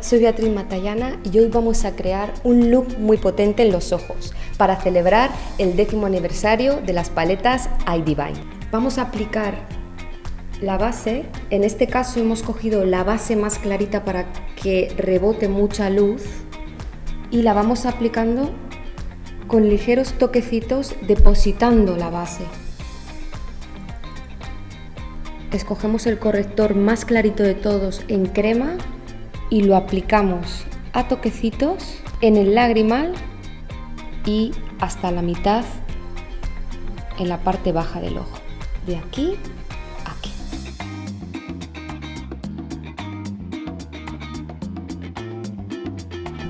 soy Beatriz Matallana y hoy vamos a crear un look muy potente en los ojos para celebrar el décimo aniversario de las paletas iDivine. Vamos a aplicar la base, en este caso hemos cogido la base más clarita para que rebote mucha luz y la vamos aplicando con ligeros toquecitos depositando la base. Escogemos el corrector más clarito de todos en crema y lo aplicamos a toquecitos en el lagrimal y hasta la mitad en la parte baja del ojo. De aquí a aquí.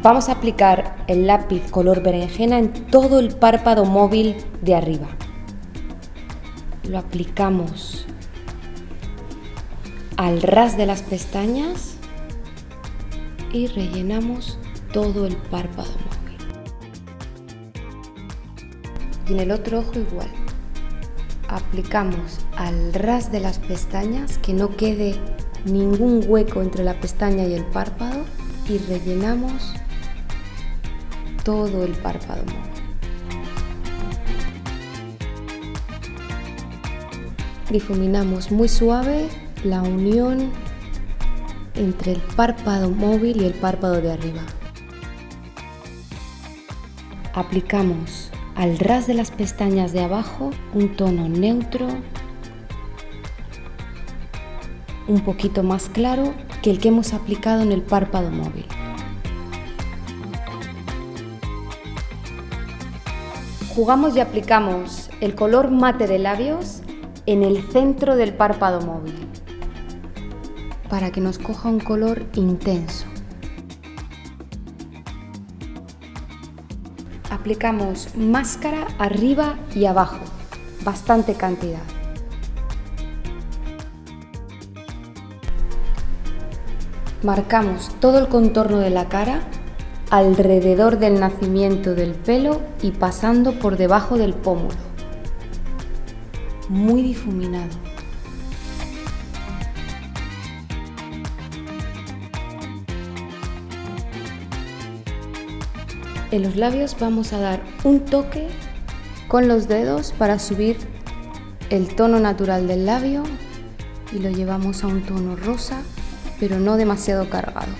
Vamos a aplicar el lápiz color berenjena en todo el párpado móvil de arriba. Lo aplicamos al ras de las pestañas y rellenamos todo el párpado móvil. Y en el otro ojo igual. Aplicamos al ras de las pestañas, que no quede ningún hueco entre la pestaña y el párpado y rellenamos todo el párpado móvil. Difuminamos muy suave la unión entre el párpado móvil y el párpado de arriba. Aplicamos al ras de las pestañas de abajo un tono neutro, un poquito más claro que el que hemos aplicado en el párpado móvil. Jugamos y aplicamos el color mate de labios en el centro del párpado móvil para que nos coja un color intenso. Aplicamos máscara arriba y abajo, bastante cantidad. Marcamos todo el contorno de la cara alrededor del nacimiento del pelo y pasando por debajo del pómulo. Muy difuminado. En los labios vamos a dar un toque con los dedos para subir el tono natural del labio y lo llevamos a un tono rosa, pero no demasiado cargado.